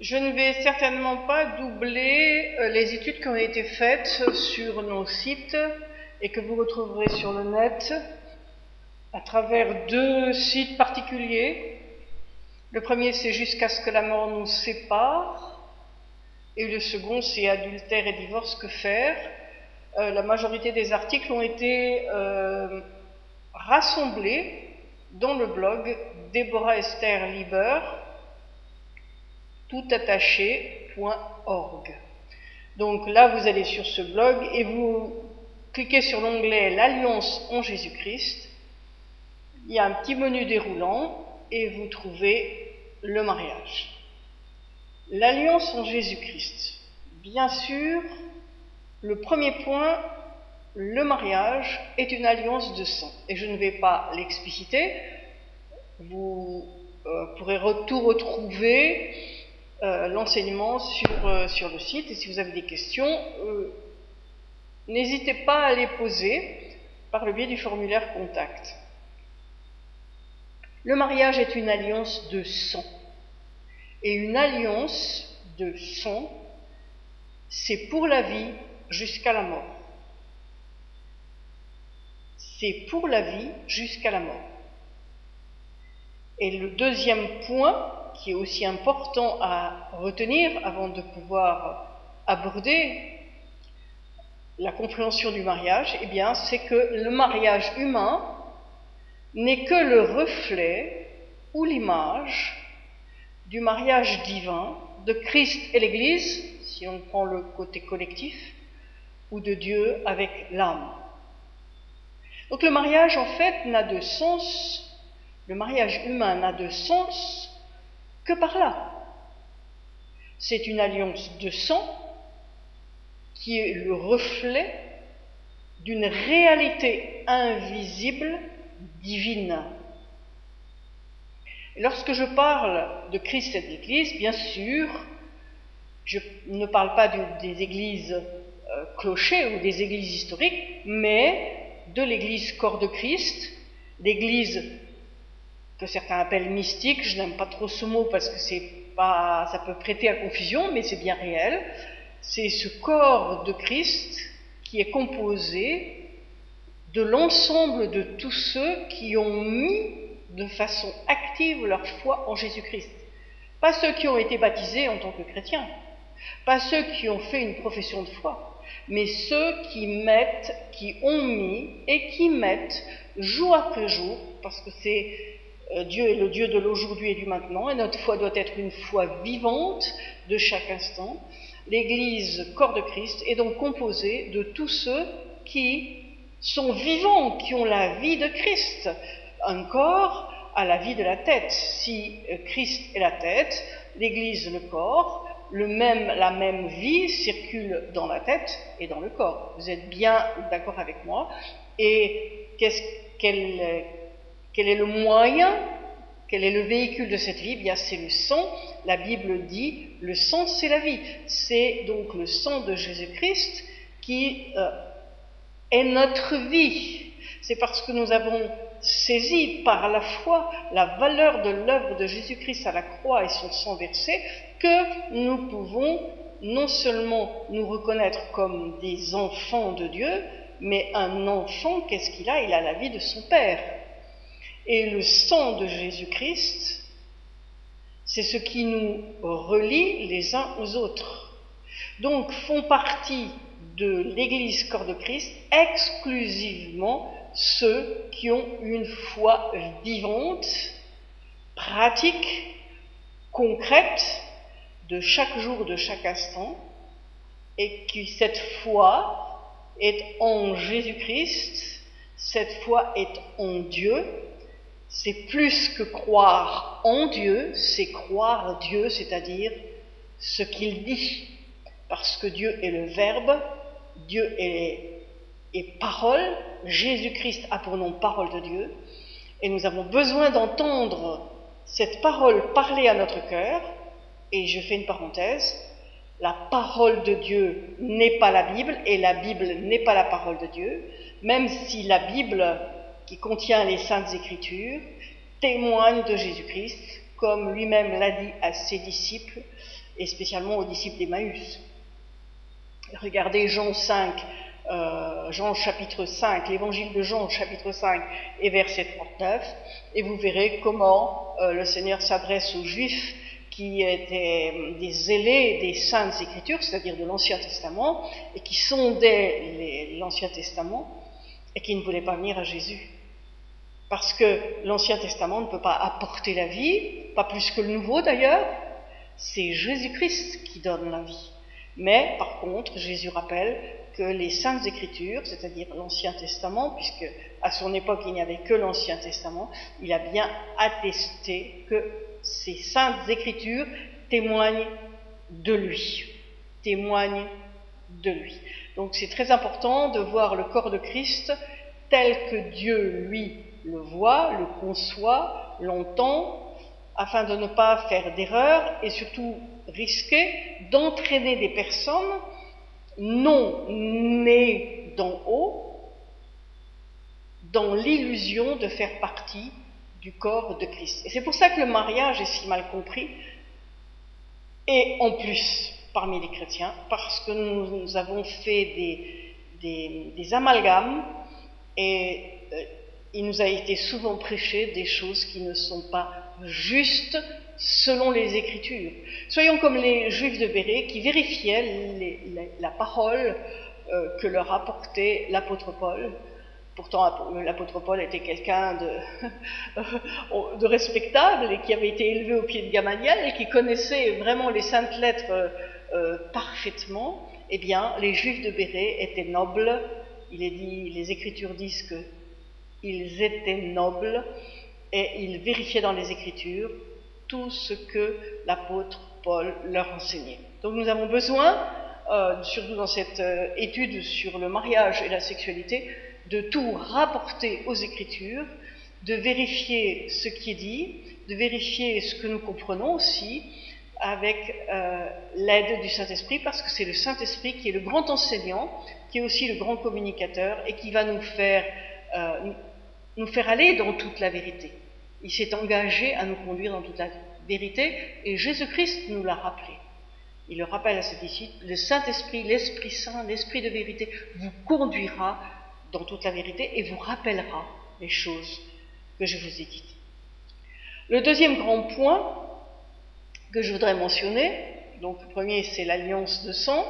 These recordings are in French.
Je ne vais certainement pas doubler euh, les études qui ont été faites sur nos sites et que vous retrouverez sur le net à travers deux sites particuliers. Le premier, c'est Jusqu'à ce que la mort nous sépare, et le second, c'est Adultère et divorce, que faire? Euh, la majorité des articles ont été euh, rassemblés dans le blog Déborah Esther Lieber toutattaché.org. Donc là, vous allez sur ce blog et vous cliquez sur l'onglet L'Alliance en Jésus-Christ. Il y a un petit menu déroulant et vous trouvez le mariage. L'Alliance en Jésus-Christ. Bien sûr, le premier point, le mariage est une alliance de sang. Et je ne vais pas l'expliciter. Vous euh, pourrez tout retrouver euh, l'enseignement sur, euh, sur, le site. Et si vous avez des questions, euh, n'hésitez pas à les poser par le biais du formulaire contact. Le mariage est une alliance de sang. Et une alliance de sang, c'est pour la vie jusqu'à la mort. C'est pour la vie jusqu'à la mort. Et le deuxième point, qui est aussi important à retenir avant de pouvoir aborder la compréhension du mariage, eh bien, c'est que le mariage humain n'est que le reflet ou l'image du mariage divin de Christ et l'Église, si on prend le côté collectif, ou de Dieu avec l'âme. Donc le mariage, en fait, n'a de sens, le mariage humain n'a de sens par là. C'est une alliance de sang qui est le reflet d'une réalité invisible, divine. lorsque je parle de Christ et de l'Église, bien sûr, je ne parle pas des églises euh, clochers ou des églises historiques, mais de l'Église corps de Christ, l'Église que certains appellent mystique. Je n'aime pas trop ce mot parce que c'est pas, ça peut prêter à confusion, mais c'est bien réel. C'est ce corps de Christ qui est composé de l'ensemble de tous ceux qui ont mis de façon active leur foi en Jésus-Christ. Pas ceux qui ont été baptisés en tant que chrétiens, pas ceux qui ont fait une profession de foi, mais ceux qui mettent, qui ont mis et qui mettent jour après jour, parce que c'est Dieu est le Dieu de l'aujourd'hui et du maintenant, et notre foi doit être une foi vivante de chaque instant. L'Église, corps de Christ, est donc composée de tous ceux qui sont vivants, qui ont la vie de Christ. Un corps a la vie de la tête. Si euh, Christ est la tête, l'Église le corps, le même, la même vie circule dans la tête et dans le corps. Vous êtes bien d'accord avec moi? Et qu'est-ce qu'elle quel est le moyen Quel est le véhicule de cette vie? Eh Bien, c'est le sang. La Bible dit le sang, c'est la vie. C'est donc le sang de Jésus-Christ qui euh, est notre vie. C'est parce que nous avons saisi par la foi la valeur de l'œuvre de Jésus-Christ à la croix et son sang versé que nous pouvons non seulement nous reconnaître comme des enfants de Dieu, mais un enfant, qu'est-ce qu'il a? Il a la vie de son Père. Et le sang de Jésus-Christ, c'est ce qui nous relie les uns aux autres. Donc font partie de l'Église corps de Christ exclusivement ceux qui ont une foi vivante, pratique, concrète, de chaque jour, de chaque instant, et qui cette foi est en Jésus-Christ, cette foi est en Dieu, c'est plus que croire en Dieu, c'est croire Dieu, c'est-à-dire ce qu'il dit. Parce que Dieu est le Verbe, Dieu est, parole, Jésus-Christ a pour nom parole de Dieu, et nous avons besoin d'entendre cette parole parler à notre cœur, et je fais une parenthèse, la parole de Dieu n'est pas la Bible, et la Bible n'est pas la parole de Dieu, même si la Bible qui contient les saintes écritures, témoigne de Jésus-Christ, comme lui-même l'a dit à ses disciples, et spécialement aux disciples d'Emmaüs. Regardez Jean 5, euh, Jean chapitre 5, l'évangile de Jean chapitre 5 et verset 39, et vous verrez comment euh, le Seigneur s'adresse aux Juifs qui étaient des zélés des saintes écritures, c'est-à-dire de l'Ancien Testament, et qui sondaient l'Ancien Testament, et qui ne voulaient pas venir à Jésus. Parce que l'Ancien Testament ne peut pas apporter la vie, pas plus que le Nouveau d'ailleurs, c'est Jésus-Christ qui donne la vie. Mais par contre, Jésus rappelle que les saintes écritures, c'est-à-dire l'Ancien Testament, puisque à son époque il n'y avait que l'Ancien Testament, il a bien attesté que ces saintes écritures témoignent de lui, témoignent de lui. Donc c'est très important de voir le corps de Christ tel que Dieu lui le voit, le conçoit, l'entend, afin de ne pas faire d'erreur et surtout risquer d'entraîner des personnes non nées d'en haut dans l'illusion de faire partie du corps de Christ. Et c'est pour ça que le mariage est si mal compris, et en plus parmi les chrétiens, parce que nous, avons fait des, amalgames et euh, il nous a été souvent prêché des choses qui ne sont pas justes selon les Écritures. Soyons comme les Juifs de Béret qui vérifiaient la parole euh, que leur apportait l'apôtre Paul. Pourtant, l'apôtre Paul était quelqu'un de, de, respectable et qui avait été élevé au pied de Gamaliel et qui connaissait vraiment les saintes lettres euh, parfaitement. Eh bien, les Juifs de Béret étaient nobles. Il est dit, les Écritures disent que ils étaient nobles et ils vérifiaient dans les Écritures tout ce que l'apôtre Paul leur enseignait. Donc nous avons besoin, euh, surtout dans cette euh, étude sur le mariage et la sexualité, de tout rapporter aux Écritures, de vérifier ce qui est dit, de vérifier ce que nous comprenons aussi, avec euh, l'aide du Saint-Esprit, parce que c'est le Saint-Esprit qui est le grand enseignant, qui est aussi le grand communicateur et qui va nous faire nous faire aller dans toute la vérité. Il s'est engagé à nous conduire dans toute la vérité et Jésus-Christ nous l'a rappelé. Il le rappelle à ses disciples, le Saint-Esprit, l'Esprit Saint, l'Esprit de vérité vous conduira dans toute la vérité et vous rappellera les choses que je vous ai dites. Le deuxième grand point que je voudrais mentionner, donc le premier c'est l'alliance de sang,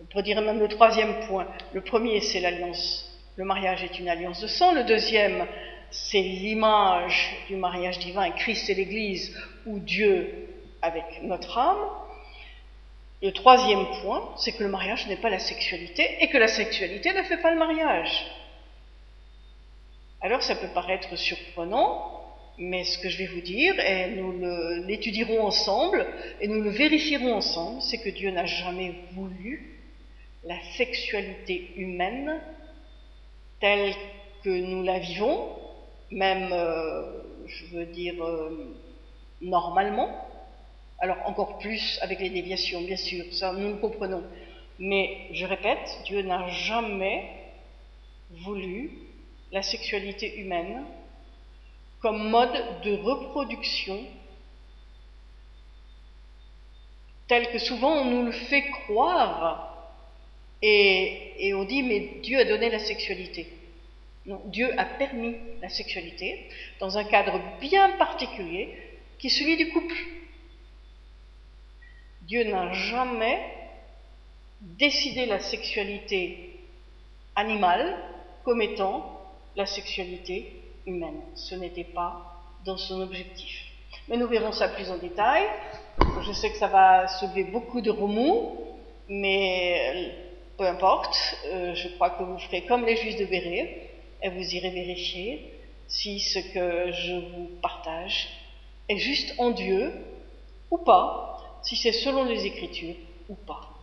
on pourrait dire même le troisième point. Le premier c'est l'alliance le mariage est une alliance de sang. Le deuxième, c'est l'image du mariage divin, Christ et l'Église, ou Dieu avec notre âme. Le troisième point, c'est que le mariage n'est pas la sexualité et que la sexualité ne fait pas le mariage. Alors ça peut paraître surprenant, mais ce que je vais vous dire, et nous l'étudierons ensemble, et nous le vérifierons ensemble, c'est que Dieu n'a jamais voulu la sexualité humaine telle que nous la vivons, même, euh, je veux dire, euh, normalement. Alors encore plus avec les déviations, bien sûr, ça nous le comprenons. Mais je répète, Dieu n'a jamais voulu la sexualité humaine comme mode de reproduction tel que souvent on nous le fait croire et, on dit, mais Dieu a donné la sexualité. Non, Dieu a permis la sexualité dans un cadre bien particulier qui est celui du couple. Dieu n'a jamais décidé la sexualité animale comme étant la sexualité humaine. Ce n'était pas dans son objectif. Mais nous verrons ça plus en détail. Je sais que ça va soulever beaucoup de remous, mais peu importe, euh, je crois que vous ferez comme les juifs de Béret et vous irez vérifier si ce que je vous partage est juste en Dieu ou pas, si c'est selon les Écritures ou pas.